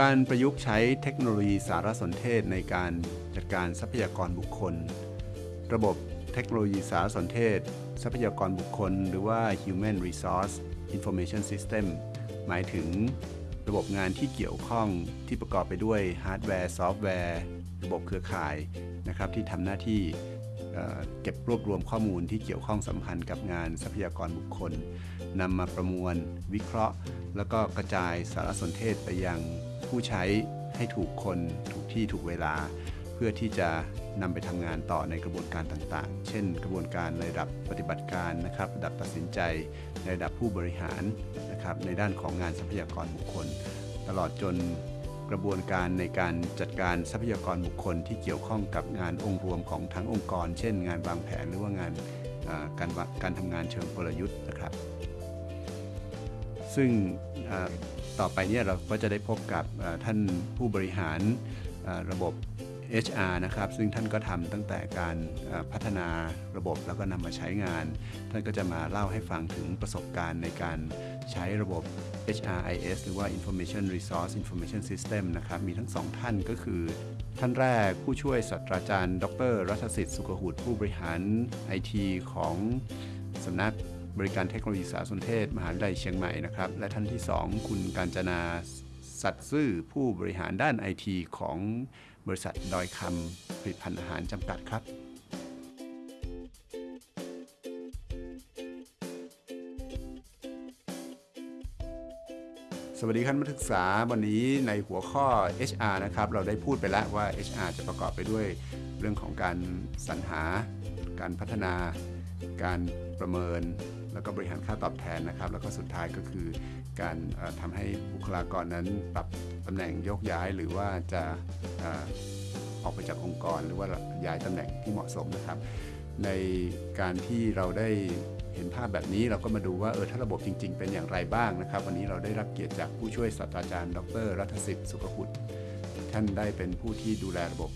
การประยุกต์ใช้เทคโนโลยีสารสนเทศในการจัดการทรัพยากรบุคคล ระบบเทคโนโลยีสารสนเทศ ทรัพยากรบุคคล หรือว่า Human Resource Information System หมายถึงระบบงานที่เกี่ยวข้องที่ประกอบไปด้วยฮาร์ดแวร์ซอฟต์แวร์ ระบบเครือข่ายนะครับที่ทำหน้าที่เก็บรวบรวมข้อมูลที่เกี่ยวข้องสัมพันธ์กับงานทรัพยากรบุคคลนำมาประมวล วิเคราะห์ แล้วก็กระจายสารสนเทศไปยัง ผู้ใช้ให้ถูกคนถูกที่ถูกเวลา เพื่อที่จะนำไปทำงานต่อในกระบวนการต่างๆ เช่น กระบวนการในระดับปฏิบัติการนะครับระดับตัดสินใจ ในระดับผู้บริหารนะครับในด้านของงานทรัพยากรบุคคล ตลอดจนกระบวนการในการจัดการทรัพยากรบุคคลที่เกี่ยวข้องกับงานองค์รวมของทั้งองค์กร เช่น งานวางแผนหรือว่างานการวะการทำงานเชิงกลยุทธ์นะครับ ซึ่ง ต่อไปเนี่ยเราก็จะได้พบกับท่านผู้บริหารระบบ HR นะครับซึ่งท่านก็ทำตั้งแต่การพัฒนาระบบแล้วก็นำมาใช้งาน ท่านก็จะมาเล่าให้ฟังถึงประสบการณ์ในการใช้ระบบ HRIS หรือว่า Information Resource Information System นะครับมีทั้งสองท่านก็คือ ท่านแรกผู้ช่วยศาสตราจารย์ ดร รัฐสิทธิ์สุขหุตผู้บริหาร IT ของสำนัก บริการเทคโนโลยีสารสนเทศ มหาวิทยาลัยเชียงใหม่นะครับ และท่านที่ 2 คุณการจนาสัตย์ซื่อผู้บริหารด้าน IT ของบริษัทดอยคำผลิตภัณฑ์อาหารจำกัดครับสวัสดีท่านนักศึกษาวันนี้ในหัวข้อ HR นะครับ เราได้พูดไปแล้วว่า HR จะประกอบไปด้วยเรื่องของการสรรหา การพัฒนา การประเมินแล้วก็บริหารค่าตอบแทนนะครับ แล้วก็สุดท้ายก็คือการเอ่อทำให้บุคลากรนั้นปรับตำแหน่งโยกย้ายหรือว่าจะออกไปจากองค์กร หรือว่าย้ายตำแหน่งที่เหมาะสมนะครับ ในการที่เราได้เห็นภาพแบบนี้เราก็มาดูว่าเออถ้าระบบจริง ๆ เป็นอย่างไรบ้างนะครับ วันนี้เราได้รับเกียรติจากผู้ช่วยศาสตราจารย์ ดร รัฐสิทธิ์สุขหุตท่านได้เป็นผู้ที่ดูแลระบบ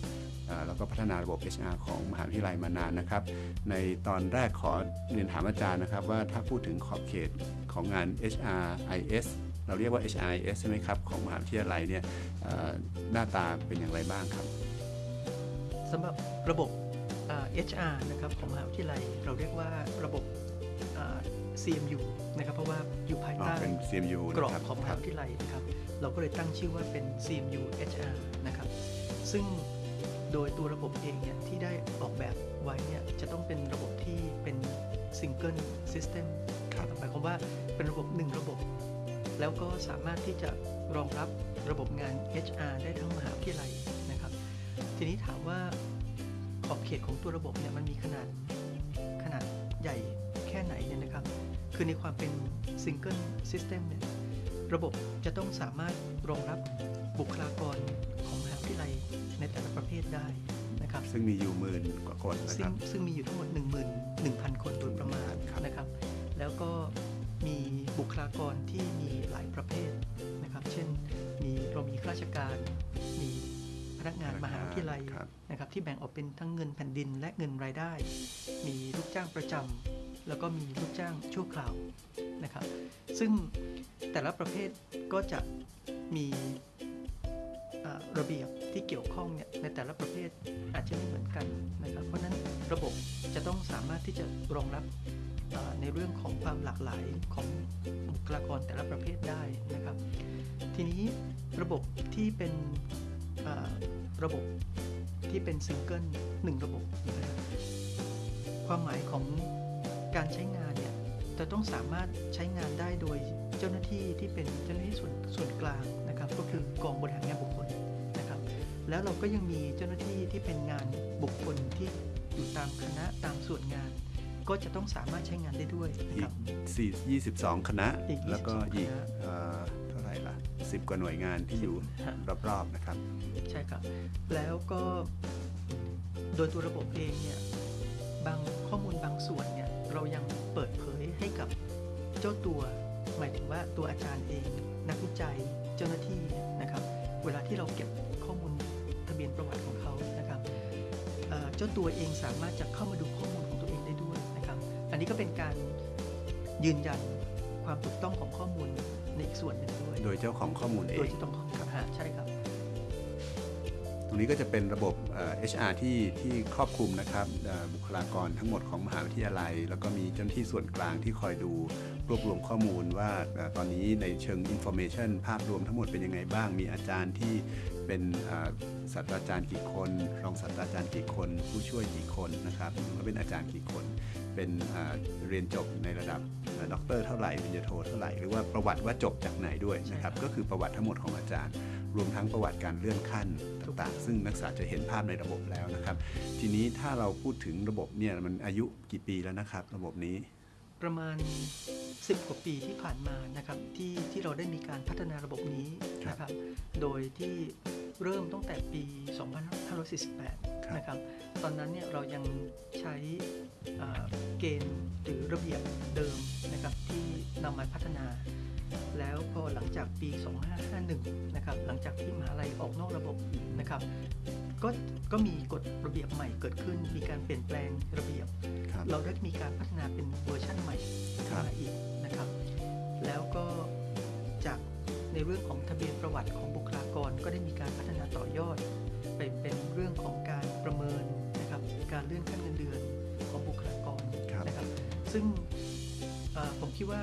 แล้วก็พัฒนาระบบ HR ของมหาวิทยาลัยมานานนะครับ ในตอนแรกขอเรียนถามอาจารย์นะครับ ว่าถ้าพูดถึงขอบเขตของงาน HRIS เราเรียกว่า HRIS ใช่ไหมครับ ของมหาวิทยาลัยเนี่ยเอ่อหน้าตาเป็นอย่างไรบ้างครับสำหรับระบบอ่า HR นะครับของมหาวิทยาลัยเราเรียกว่าระบบอ่า CMU นะครับเพราะว่าอยู่ภายอ๋อใต้เป็น CMU กรอบนะครับของมคหารับวิทยาลัยนะครับ เราก็เลยตั้งชื่อว่าเป็น CMU HR นะครับ ซึ่ง โดยตัวระบบเองเนี่ยที่ได้ออกแบบไว้เนี่ยจะต้องเป็นระบบที่เป็น Single System ครับหมายความว่าเป็นระบบหนึ่งระบบ แล้วก็สามารถที่จะรองรับระบบงาน HR ได้ทั้งมหาวิทยาลัยนะครับ ทีนี้ถามว่าขอบเขตของตัวระบบเนี่ยมันมีขนาดขนาดใหญ่แค่ไหนเนี่ยนะครับ คือในความเป็น Single System เนี่ยระบบจะต้องสามารถรองรับบุคลากรของมหาวิทยาลัย ในแต่ละประเภทได้นะครับซึ่งมีอยู่หมื่นกว่าคนนะซึ่คงรับซึ่งมีอยู่ทั้งหมด 1 1 0 0 0 คนโดยประมาณครับนะครับ แล้วก็มีบุคลากรที่มีหลายประเภทนะครับ เช่นมีเรามีข้าราชการ มีพนักงานมหาวิทยาลัยครับนะครับที่แบ่งออกเป็นทั้งเงินแผ่นดินและเงินรายได้ มีลูกจ้างประจำแล้วก็มีลูกจ้างชั่วคราวนะครับ ซึ่งแต่ละประเภทก็จะมีอ่า ระเบียบที่เกี่ยวข้องเนี่ยในแต่ละประเภทอาจจะไม่เหมือนกันนะครับ เพราะนั้นระบบจะต้องสามารถที่จะรองรับในเรื่องของความหลากหลายของบุคลากรแต่ละประเภทได้นะครับ ทีนี้ระบบที่เป็นระบบที่เป็นซิงเกิลหนึ่งระบบนะครับความหมายของการใช้งานเนี่ยจะต้องสามารถใช้งานได้โดยเจ้าหน้าที่ที่เป็นเจ้าหน้าที่ส่วนส่วนกลางนะครับ ก็คือกองบริหารงานบุคคล แล้วเราก็ยังมีเจ้าหน้าที่ที่เป็นงานบุคคลที่อยู่ตามคณะตามส่วนงาน ก็จะต้องสามารถใช้งานได้ด้วยนะอีครักบ4 22 คณะอีกแล้วก็22อีกคณะเอ่อเท่าไหร่ล่ะ10 กว่าหน่วยงานที่อยู่ฮะรอบๆนะครับ ใช่ครับ แล้วก็โดยตัวระบบเองเนี่ยบางข้อมูลบางส่วนเนี่ยเรายังเปิดเผยให้กับเจ้าตัว หมายถึงว่าตัวอาจารย์เอง นักวิจัยเจ้าหน้าที่นะครับ เวลาที่เราเก็บข้อมูลทะเบี ยนประวัติของเขานะครับเอ่อเจ้าตัวเองสามารถจะเข้ามาดูข้อมูลของตัวเองได้ด้วยนะครับ อันนี้ก็เป็นการยืนยันความถูกต้องของข้อมูลในอีกส่วนหนึ่งด้วย โดยเจ้าของข้อมูลเอโดยงที่ต้องข้อมูลหาใช่ครับรงนี้ก็จะเป็นระบบเอ่อ HR ที่ที่ครอบคลุมนะครับเอ่อบุคลากรทั้งหมดของมหาวิทยาลัย แล้วก็มีเจ้าหน้าที่ส่วนกลางที่คอยดูรวบรวมข้อมูลว่าเอ่อตอนนี้ในเชิง information ภาพรวมทั้งหมดเป็นยังไงบ้าง มีอาจารย์ที่ เป็นเอ่อศาสตราจารย์กี่คน รองศาสตราจารย์กี่คน ผู้ช่วยกี่คนนะครับหรือว่าเป็นอาจารย์กี่คน เป็นเอ่อเรียนจบในระดับเอ่อด็อกเตอร์เท่าไหร่ปริญญาโทเท่าไหร่ หรือว่าประวัติว่าจบจากไหนด้วยนะครับ ก็คือประวัติทั้งหมดของอาจารย์ รวมทั้งประวัติการเลื่อนขั้นต่างๆ ซึ่งนักศึกษาจะเห็นภาพในระบบแล้วนะครับ ทีนี้ถ้าเราพูดถึงระบบเนี่ยมันอายุกี่ปีแล้วนะครับ ระบบนี้ ประมาณ 10 กว่าปีที่ผ่านมานะครับที่ที่เราได้มีการพัฒนาระบบนี้ครับนะครับ โดยที่ เริ่มตั้งแต่ปีครับ2548 นะครับ ตอนนั้นเนี่ยเรายังใช้อ่าเกณฑ์หรือระเบียบเดิมนะครับที่นำมาพัฒนา แล้วพอหลังจากปี 2551 นะครับหลังจากที่มหาลัยออกนอกระบบนะครับก็ก็มีกฎระเบียบใหม่เกิดขึ้น มีการเปลี่ยนแปลงระเบียบครับเราได้มีการพัฒนาเป็นเวอร์ชั่นใหม่ครัขึ้นบมาอีกนะครับ แล้วก็จากในเรื่องของทะเบียนประวัติของบุคลา กรก็ได้มีการพัฒนาต่อยอด ไปเป็นเรื่องของการประเมินนะครับการเลื่อนขั้นเงินเดือนของบุคลากรครับนะครับซึ่งเอ่อผมคิดว่า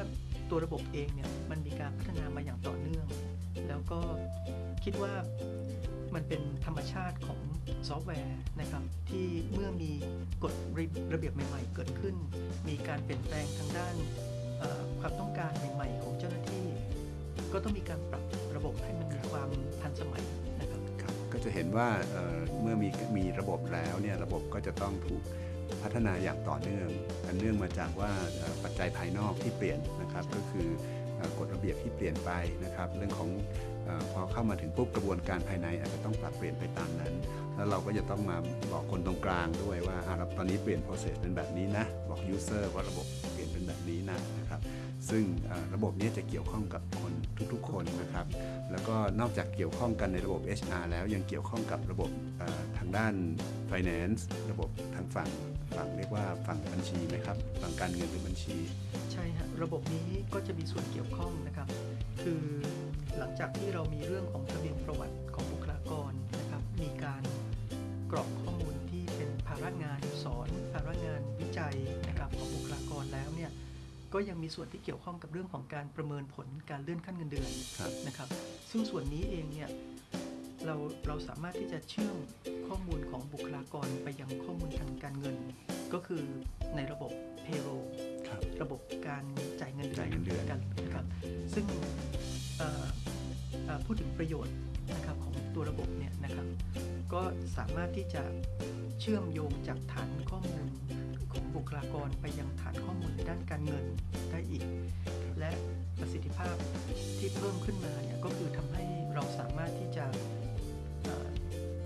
ตัวระบบเองเนี่ยมันมีการพัฒนามาอย่างต่อเนื่อง แล้วก็คิดว่ามันเป็นธรรมชาติของซอฟต์แวร์นะครับที่เมื่อมีกฎระเบียบใหม่ ๆ เกิดขึ้น มีการเปลี่ยนแปลงทางด้านเอ่อความต้องการใหม่ ๆ ของเจ้าหน้าที่ ก็ต้องมีการปรับระบบให้มันมีความทันสมัยนะครับครับก็จะเห็นว่าเเมื่อมีมีระบบแล้วเนี่ยระบบก็จะต้องถูกพัฒนาอย่างต่อเนื่องอันเนื่องมาจากว่าปัจจัยภายนอกที่เปลี่ยนนะครับก็คือกฎระเบียบที่เปลี่ยนไปนะครับ เรื่องของอพอเข้ามาถึงปุ๊บกระบวนการภายในอาจจะต้องปรับเปลี่ยนไปตามนั้น แล้วเราก็จะต้องมาบอกคนตรงกลางด้วยว่าอะเราตอนนี้เปลี่ยน process เป็นแบบนี้นะ บอก user ว่าระบบเปลี่ยนเป็นแบบนี้นะนะครับ ซึ่งระบบนี้จะเกี่ยวข้องกับคนทุกๆ คนนะครับ แล้วก็นอกจากเกี่ยวข้องกันในระบบ HR แล้วยังเกี่ยวข้องกับระบบทางด้าน finance ระบบทางฝั่งฝั่งเรียกว่าฝั่งบัญชีไหมครับฝั่งการเงินหรือบัญชี ใช่ฮะระบบนี้ก็จะมีส่วนเกี่ยวข้องนะครับ คือหลังจากที่เรามีเรื่องของทะเบียนประวัติของบุคลากรนะครับ มีการกรอกข้อมูลที่เป็นภาระงานสอนภาระงานวิจัยนะครับของบุคลากรแล้วเนี่ย ก็ยังมีส่วนที่เกี่ยวข้องกับเรื่องของการประเมินผลการเลื่อนขั้นเงินเดือนครับนะครับ ซึ่งส่วนนี้เองเนี่ยเราเราสามารถที่จะเชื่อมข้อมูลของบุคลากรไปยังข้อมูลทางการเงิน ก็คือในระบบ payroll ครับระบบการจ่ายเงินเดือนจ่ายเงินเดือนกันนะครับซึ่งเอ่อเอ่อพูดถึงประโยชน์นะครับของตัวระบบเนี่ยนะครับ ก็สามารถที่จะเชื่อมโยงจากฐานข้อมูล ของบุคลากรไปยังฐานข้อมูลในด้านการเงินได้อีก และประสิทธิภาพที่เพิ่มขึ้นมาเนี่ยก็คือทำให้เราสามารถที่จะเอ่อ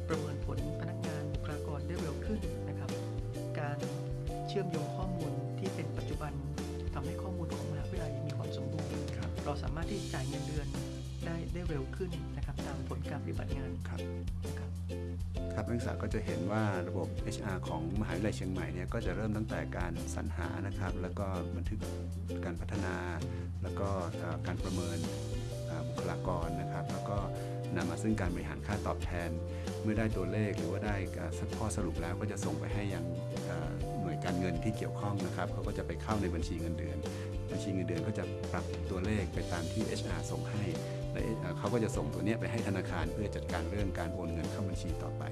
ประเมินผลพนักงานบุคลากรได้เร็วขึ้นนะครับ การเชื่อมโยงข้อมูลที่เป็นปัจจุบันทำให้ข้อมูลของมหาวิทยาลัยมีความสมบูรณ์ครับเราสามารถที่จะจ่ายเงินเดือนได้ได้เร็วขึ้นนะครับตามผลการปฏิบัติงานครับ นะครับนักศึกษาก็จะเห็นว่าระบบ HR ของมหาวิทยาลัยเชียงใหม่เนี่ยก็จะเริ่มตั้งแต่การสรรหานะครับ แล้วก็บันทึกการพัฒนา แล้วก็การประเมินบุคลากรนะครับ แล้วก็นำมาซึ่งการบริหารค่าตอบแทน เมื่อได้ตัวเลขหรือว่าได้ข้อสรุปแล้วก็จะส่งไปให้ยังหน่วยการเงินที่เกี่ยวข้องนะครับเขาก็จะไปเข้าในบัญชีเงินเดือน บัญชีเงินเดือนก็จะปรับตัวเลขไปตามที่ HR ส่งให้และเขาก็จะส่งตัวเนี้ยไปให้ธนาคารเพื่อจัดการเรื่องการโอนเงินเข้าบัญชีต่อไป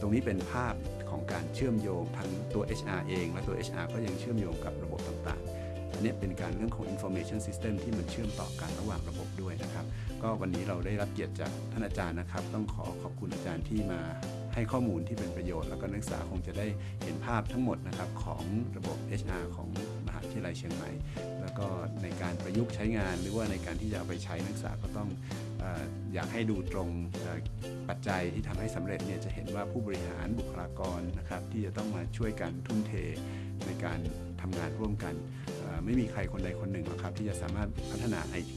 ตรงนี้เป็นภาพของการเชื่อมโยงทั้งตัว HR เอง และตัว HR ก็ยังเชื่อมโยงกับระบบต่างๆ อันนี้เป็นการเรื่องของ information system ที่มันเชื่อมต่อกันระหว่างระบบด้วยนะครับ ก็วันนี้เราได้รับเกียรติจากท่านอาจารย์นะครับ ต้องขอขอบคุณอาจารย์ที่มาให้ข้อมูลที่เป็นประโยชน์ แล้วก็นักศึกษาคงจะได้เห็นภาพทั้งหมดนะครับของระบบ HR ของ ทยาลัยเชียงใหม่ แล้วก็ในการประยุกต์ใช้งานหรือว่าในการที่จะเอาไปใช้นักศึกษาก็ต้องอยากให้ดูตรงปัจจัยที่ทำให้สำเร็จเนี่ยจะเห็นว่าผู้บริหารบุคลากรนะครับที่จะต้องมาช่วยกันทุ่มเทในการทำงานร่วมกัน ไม่มีใครคนใดคนหนึ่งหรอกครับที่จะสามารถพัฒนา IT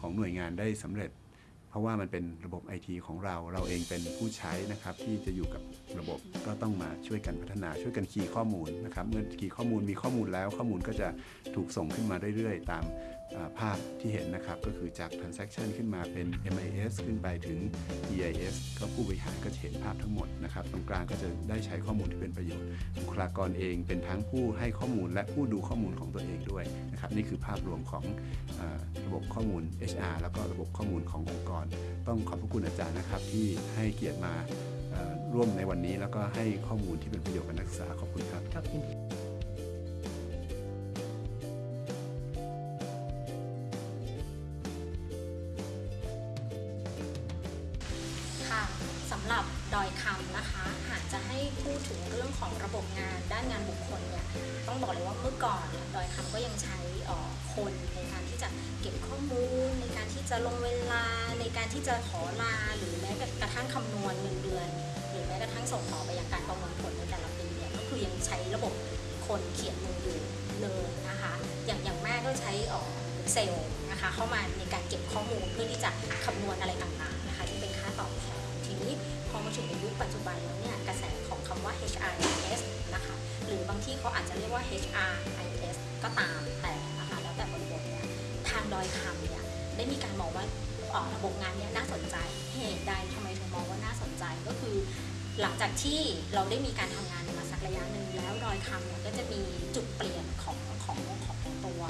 ของหน่วยงานได้สำเร็จ เพราะว่ามันเป็นระบบไอทีของเราเราเองเป็นผู้ใช้นะครับที่จะอยู่กับระบบก็ต้องมาช่วยกันพัฒนาช่วยกันคีย์ข้อมูลนะครับเมื่อคีย์ข้อมูลมีข้อมูลแล้วข้อมูลก็จะถูกส่งขึ้นมาเรื่อยๆ ตามภาพที่เห็นนะครับ ก็คือจาก transaction ขึ้นมาเป็น MIS ขึ้นไปถึง EIS ก็ผู้บริหารก็จะเห็นภาพทั้งหมดนะครับ ตรงกลางก็จะได้ใช้ข้อมูลที่เป็นประโยชน์บุคลากรเองเป็นทั้งผู้ให้ข้อมูลและผู้ดูข้อมูลของตัวเองด้วยนะครับ นี่คือภาพรวมของอระบบข้อมูล HR แล้วก็ระบบข้อมูลขององค์กร ต้องขอบพระคุณอาจารย์นะครับ ที่ให้เกียรติมาร่วมในวันนี้แล้วก็ให้ข้อมูลที่เป็นประโยชน์กับนักศึกษาขอบคุณครับ ระบบคนเขียนมืออยู่เลยนะคะอย่างอย่างแม่ก็ใช้เอ่อเซลล์นะคะเข้ามาในการเก็บข้อมูลเพื่อที่จะคำนวณอะไรต่างๆนะคะที่เป็นค่าตอบแทนทีนี้พอมาถึงในยุคปัจจุบันแล้วเนี่ยกระแสของคำว่า HRIS นะคะหรือบางที่เขาอาจจะเรียกว่า HRIS ก็ตามแต่นะคะแล้วแต่บริบทเนี่ยทางดอยคำเนี่ยได้มีการมองว่าออระบบงานเนี่ยน่าสนใจเหตุใดทำไมถึงมองว่าน่าสนใจก็คือ หลังจากที่เราได้มีการทำงานมาสักระยะหนึ่งแล้วดอยคำเนี่ยก็จะมีจุดเปลี่ยนของของของตัว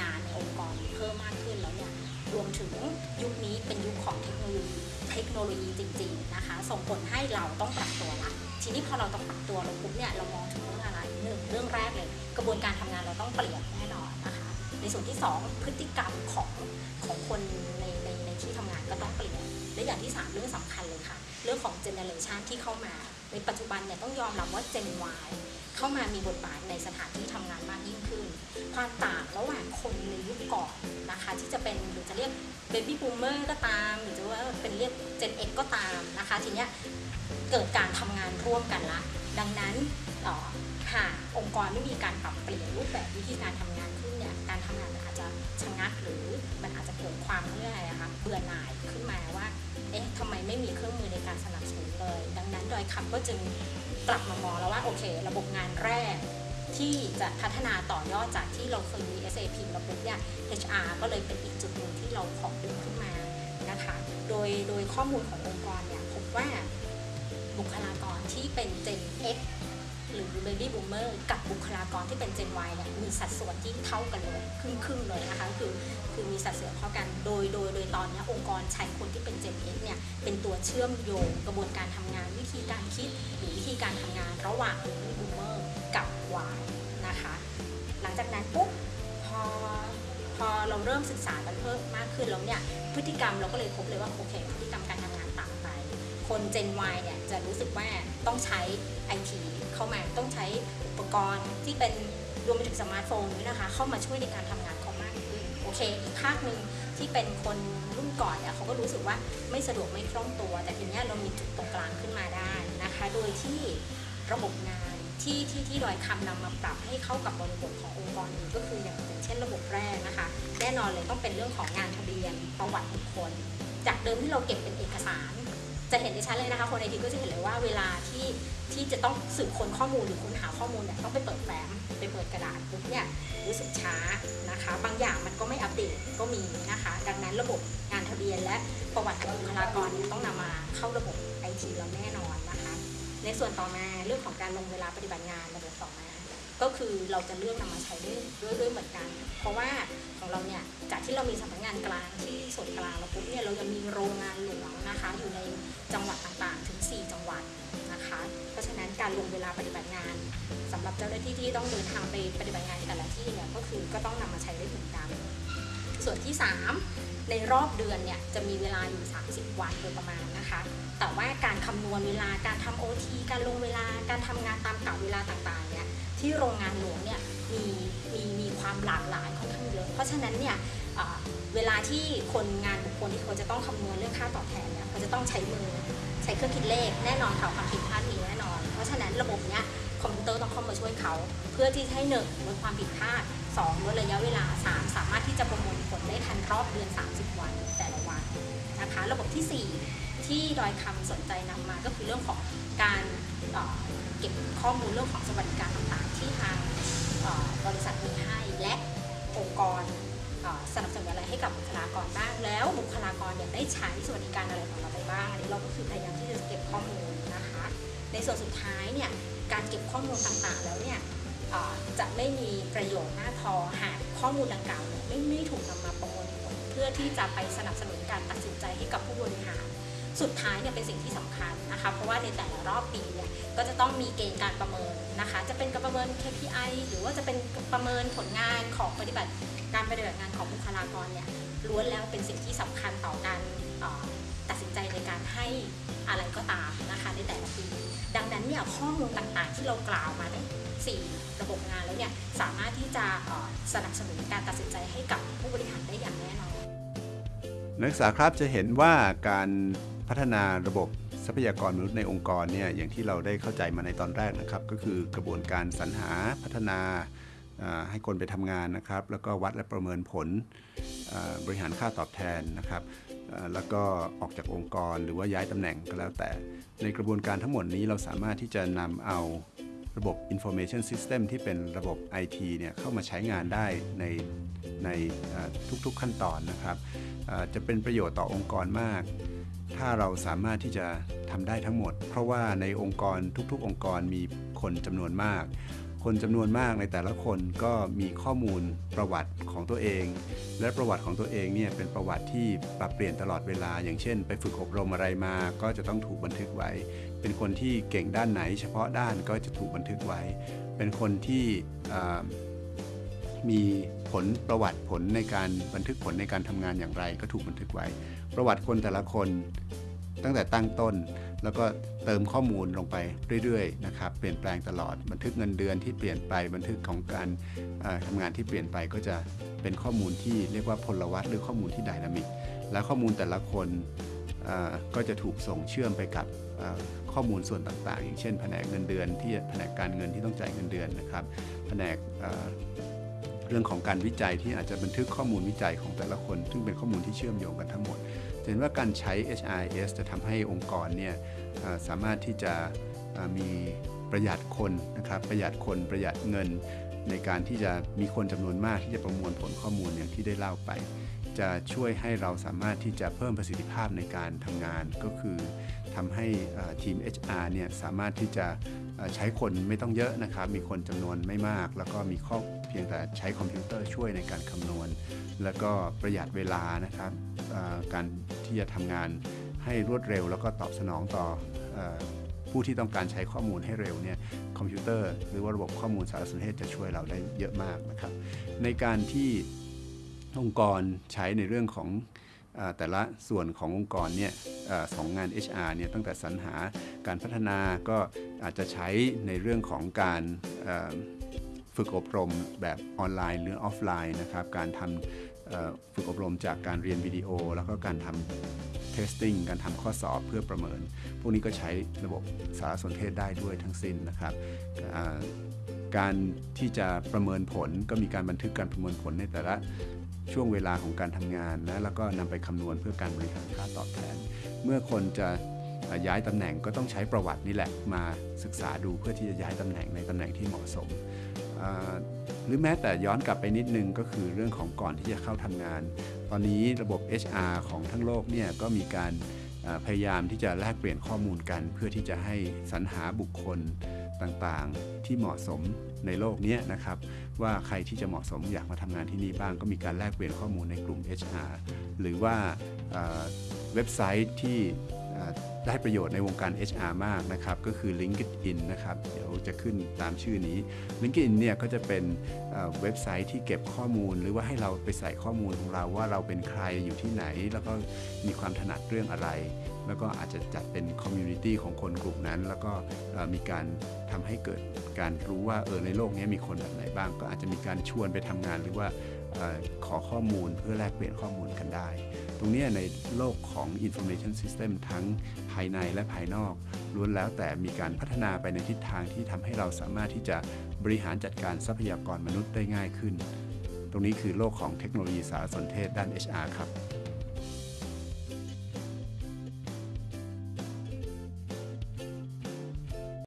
งานในองค์กรเพิ่มมากขึ้นแล้วเนี่ยรวมถึงยุคนี้เป็นยุคของเทคโนโลยีเทคโนโลยีจริง ๆนะคะ ส่งผลให้เราต้องปรับตัวละทีนี้พอเราต้องปรับตัวเราปุ๊บเนี่ยเรามองถึงเรื่องอะไรหนึ่งเรื่องแรกเลย กระบวนการทำงานเราต้องเปลี่ยนแน่นอนนะคะ ในส่วนที่สองพฤติกรรมของของคนใน ที่ทำงานก็ต้องเปลี่ยน และอย่างที่สามเรื่องสำคัญเลยค่ะ เรื่องของเจเนอเรชันที่เข้ามา ในปัจจุบันเนี่ยต้องยอมรับว่าเจน Y เข้ามามีบทบาทในสถานที่ทำงานมากยิ่งขึ้น ความต่างระหว่างคนในยุคก่อนนะคะ ที่จะเป็นหรือจะเรียก baby boomer ก็ตาม หรือจะว่าเป็นเรียก Gen X ก็ตามนะคะ ทีเนี้ยเกิดการทำงานร่วมกันละ ดังนั้นต่อหากองค์กรไม่มีการปรับเปลี่ยนรูปแบบวิธีการทำงาน งานมันอาจจะชะงักหรือมันอาจจะเกิดความเรื่อยอะคะเบื่อหน่ายขึ้นมาว่าเอ๊ะทำไมไม่มีเครื่องมือในการสนับสนุนเลย ดังนั้นดอยคำก็จึงกลับมามองแล้วว่าโอเค ระบบงานแรกที่จะพัฒนาต่อยอดจากที่เราเคยมี SAP ระบบเนี่ย HR ก็เลยเป็นอีกจุดหนึ่งที่เราขอดึงขึ้นมานะคะ โดยโดยข้อมูลขององค์กรเนี่ยพบว่าบุคลากรที่เป็น Gen X หรือ Baby Boomer กับบุคลากรที่เป็น Gen Y เนี่ยมีสัดส่วนที่เท่ากันเลยครึ่งครึ่งๆเลยนะคะคือคือมีสัดส่วนเท่ากันโดยโดยโดยตอนนี้องค์กรใช้คนที่เป็น Gen X เนี่ยเป็นตัวเชื่อมโยงกระบวนการทำงานวิธีการคิดหรือวิธีการทำงานระหว่าง Baby Boomer กับ Y นะคะหลังจากนั้นปุ๊บพอพอเราเริ่มศึกษากันเพิ่มมากขึ้นแล้วเนี่ยพฤติกรรมเราก็เลยพบเลยว่าโอเคพฤติกรรมการ คน Gen Y เนี่ยจะรู้สึกว่าต้องใช้ IT เข้ามาต้องใช้อุปกรณ์ที่เป็นรวมไปถึงสมาร์ทโฟนด้วยนะคะ เข้ามาช่วยในการทำงานเขามากขึ้นโอเค อีกภาคหนึ่งที่เป็นคนรุ่นก่อนเนี่ยเขาก็รู้สึกว่าไม่สะดวกไม่คล่องตัว แต่ทีเนี้ยเรามีจุดตรงกลางขึ้นมาได้นะคะ โดยที่ระบบงานที่ที่ที่ดอยคำนำมาปรับให้เข้ากับบริบทขององค์กรอื่นก็คืออย่างเช่นระบบแรกนะคะ แน่นอนเลยต้องเป็นเรื่องของงานทะเบียนประวัติบุคคล จากเดิมที่เราเก็บเป็นเอกสาร จะเห็นได้ชัดเลยนะคะ คนไอทีก็จะเห็นเลยว่าเวลาที่ที่จะต้องสืบค้นข้อมูลหรือค้นหาข้อมูลเนี่ยต้องไปเปิดแฟ้มไปเปิดกระดาษปุ๊บเนี่ยรู้สึกช้านะคะ บางอย่างมันก็ไม่อัปเดตก็มีนะคะ ดังนั้นระบบงานทะเบียนและประวัติของบุคลากรเนี่ยต้องนำมาเข้าระบบไอทีเราแน่นอนนะคะ ในส่วนต่อมาเรื่องของการลงเวลาปฏิบัติงานระบบต่อมาก็คือเราจะเลือกนำมาใช้ด้วยด้วยเหมือนกัน เพราะว่า ของเราเนี่ยจากที่เรามีสำนักงานกลางที่ส่วนกลางแล้วปุ๊บเนี่ยเรายังมีโรงงานหลวงนะคะอยู่ในจังหวัดต่างๆ ถึง 4 จังหวัดนะคะ เพราะฉะนั้นการลงเวลาปฏิบัติงานสำหรับเจ้าหน้าที่ที่ต้องเดินทางไปปฏิบัติงานแต่ละที่เนี่ยก็คือก็ต้องนำมาใช้ได้เหมือนกันส่วนที่ 3 ในรอบเดือนเนี่ยจะมีเวลาอยู่ 30 วันโดยประมาณนะคะ แต่ว่าการคำนวณเวลาการทำโอทีการลงเวลาการทำงานตามกะเวลาต่างๆเนี่ยที่โรงงานหลวงเนี่ยมีมีมีความหลากหลาย เพราะฉะนั้นเนี่ยเวลาที่คนงานบุคคลที่เขาจะต้องคำนวณเรื่องค่าตอบแทนเนี่ยเขาจะต้องใช้มือใช้เครื่องคิดเลขแน่นอนค่ะความผิดพลาดมีแน่นอน เพราะฉะนั้นระบบเนี้ยคอมพิวเตอร์ต้องเข้ามาช่วยเขา เพื่อที่ให้หนึ่งลดความผิดพลาดสองลดระยะเวลาสามสามารถที่จะประมวลผลได้ทันรอบเดือน 30 วันแต่ละวันนะคะ ระบบที่สี่ที่ดอยคำสนใจนำมาก็คือเรื่องของการเก็บข้อมูลเรื่องของสวัสดิการต่างๆ ที่ทางบริษัทมีให้และ องค์กรสนับสนุนอะไรให้กับบุคลากรบ้างแล้วบุคลากรเนี่ยได้ใช้สวัสดิการอะไรของเราไปบ้างอันนี้เราก็คือพยายามที่จะเก็บข้อมูลนะคะ ในส่วนสุดท้ายเนี่ยการเก็บข้อมูลต่างๆแล้วเนี่ยจะไม่มีประโยชน์มากพอหากข้อมูลดังกล่าวเนี่ยไม่ไม่ถูกนำมาประมวลผลเพื่อที่จะไปสนับสนุนการตัดสินใจให้กับผู้บริหาร สุดท้ายเนี่ยเป็นสิ่งที่สำคัญนะคะ เพราะว่าในแต่ละรอบปีเนี่ยก็จะต้องมีเกณฑ์การประเมินนะคะ จะเป็นการประเมิน KPI หรือว่าจะเป็นประเมินผลงานของปฏิบัติการปฏิบัติงานของบุคลากรเนี่ยล้วนแล้วเป็นสิ่งที่สำคัญต่อการตัดสินใจในการให้อะไรก็ตามนะคะในแต่ละปี ดังนั้นเนี่ยข้อมูลต่างๆ ที่เรากล่าวมาทั้งสี่ระบบงานแล้วเนี่ยสามารถที่จะสนับสนุนการตัดสินใจให้กับผู้บริหารได้อย่างแน่นอนนักศึกษาครับจะเห็นว่าการ พัฒนาระบบทรัพยากรมนุษย์ในองค์กรเนี่ยอย่างที่เราได้เข้าใจมาในตอนแรกนะครับ ก็คือกระบวนการสรรหาพัฒนาให้คนไปทำงานนะครับ แล้วก็วัดและประเมินผลบริหารค่าตอบแทนนะครับแล้วก็ออกจากองค์กรหรือว่าย้ายตำแหน่งก็แล้วแต่ ในกระบวนการทั้งหมดนี้เราสามารถที่จะนำเอาระบบ information system ที่เป็นระบบ IT เนี่ยเข้ามาใช้งานได้ในในทุกๆขั้นตอนนะครับจะเป็นประโยชน์ต่อองค์กรมาก ถ้าเราสามารถที่จะทำได้ทั้งหมด เพราะว่าในองค์กรทุกๆ องค์กรมีคนจำนวนมาก คนจำนวนมากในแต่ละคนก็มีข้อมูลประวัติของตัวเอง และประวัติของตัวเองเนี่ยเป็นประวัติที่ปรับเปลี่ยนตลอดเวลา อย่างเช่น ไปฝึกอบรมอะไรมา ก็จะต้องถูกบันทึกไว้ เป็นคนที่เก่งด้านไหน เฉพาะด้านก็จะถูกบันทึกไว้ เป็นคนที่ มีผลประวัติผลในการบันทึกผลในการทำงานอย่างไร ก็ถูกบันทึกไว้ ประวัติคนแต่ละคนตั้งแต่ตั้งต้น แล้วก็เติมข้อมูลลงไปเรื่อยๆนะครับเปลี่ยนแปลงตลอดบันทึกเงินเดือนที่เปลี่ยนไปบันทึกของการทำงานที่เปลี่ยนไปก็จะเป็นข้อมูลที่เรียกว่าพลวัตหรือข้อมูลที่ไดนามิกและข้อมูลแต่ละคนก็จะถูกส่งเชื่อมไปกับข้อมูลส่วนต่างๆ อย่างเช่น แผนกเงินเดือนที่แผนกการเงินที่ต้องจ่ายเงินเดือนนะครับ แผนก เรื่องของการวิจัยที่อาจจะบันทึกข้อมูลวิจัยของแต่ละคน ซึ่งเป็นข้อมูลที่เชื่อมโยงกันทั้งหมดเห็นว่าการใช้ HRIS จะทำให้องค์กรเนี่ยสามารถที่จะมีประหยัดคนนะครับประหยัดคนประหยัดเงิน ในการที่จะมีคนจำนวนมากที่จะประมวลผลข้อมูลอย่างที่ได้เล่าไป จะช่วยให้เราสามารถที่จะเพิ่มประสิทธิภาพในการทำงาน ก็คือทำให้ทีม HR เนี่ยสามารถที่จะใช้คนไม่ต้องเยอะนะครับ มีคนจำนวนไม่มาก แล้วก็มีข้อ เพียงแต่ใช้คอมพิวเตอร์ช่วยในการคำนวณ แล้วก็ประหยัดเวลานะครับการที่จะทำงานให้รวดเร็ว แล้วก็ตอบสนองต่อผู้ที่ต้องการใช้ข้อมูลให้เร็วเนี่ยคอมพิวเตอร์หรือว่าระบบข้อมูลสารสนเทศจะช่วยเราได้เยอะมากนะครับ ในการที่องค์กรใช้ในเรื่องของอแต่ละส่วนขององค์กรเนี่ยเออของงาน HR เนี่ยตั้งแต่สรรหาการพัฒนาก็อาจจะใช้ในเรื่องของการ ฝึกอบรมแบบออนไลน์หรือออฟไลน์นะครับการทำฝึกอบรมจากการเรียนวิดีโอ แล้วก็การทำ testing การทำข้อสอบเพื่อประเมิน พวกนี้ก็ใช้ระบบสารสนเทศได้ด้วยทั้งสิ้นนะครับการที่จะประเมินผลก็มีการบันทึกการประเมินผลในแต่ละช่วงเวลาของการทำงานนะแล้วก็นำไปคำนวณเพื่อการบริหารค่าตอบแทน เมื่อคนจะย้ายตำแหน่งก็ต้องใช้ประวัตินี่แหละมาศึกษาดูเพื่อที่จะย้ายตำแหน่งในตำแหน่งที่เหมาะสม หรือแม้แต่ย้อนกลับไปนิดนึงก็คือเรื่องของก่อนที่จะเข้าทำงาน ตอนนี้ระบบ HR ของทั้งโลกเนี่ยก็มีการพยายามที่จะแลกเปลี่ยนข้อมูลกัน เพื่อที่จะให้สรรหาบุคคลต่างๆ ที่เหมาะสมในโลกนี้นะครับ ว่าใครที่จะเหมาะสมอยากมาทำงานที่นี่บ้าง ก็มีการแลกเปลี่ยนข้อมูลในกลุ่ม HR หรือว่าเว็บไซต์ที่ ได้ประโยชน์ในวงการ HR มากนะครับก็คือ LinkedIn นะครับเดี๋ยวจะขึ้นตามชื่อนี้ LinkedIn เนี่ยก็จะเป็นเว็บไซต์ที่เก็บข้อมูล หรือว่าให้เราไปใส่ข้อมูลของเราว่าเราเป็นใครอยู่ที่ไหน แล้วก็มีความถนัดเรื่องอะไร แล้วก็อาจจะจัดเป็น community ของคนกลุ่มนั้น แล้วก็มีการทำให้เกิดการรู้ว่าเออในโลกนี้มีคนแบบไหนบ้าง ก็อาจจะมีการชวนไปทำงานหรือว่าขอข้อมูลเพื่อแลกเปลี่ยนข้อมูลกันได้ ตรงนี้ในโลกของ information system ทั้งภายในและภายนอกล้วนแล้วแต่มีการพัฒนาไปในทิศทางที่ทำให้เราสามารถที่จะบริหารจัดการทรัพยากรมนุษย์ได้ง่ายขึ้น ตรงนี้คือโลกของเทคโนโลยีสารสนเทศด้าน HR ครับ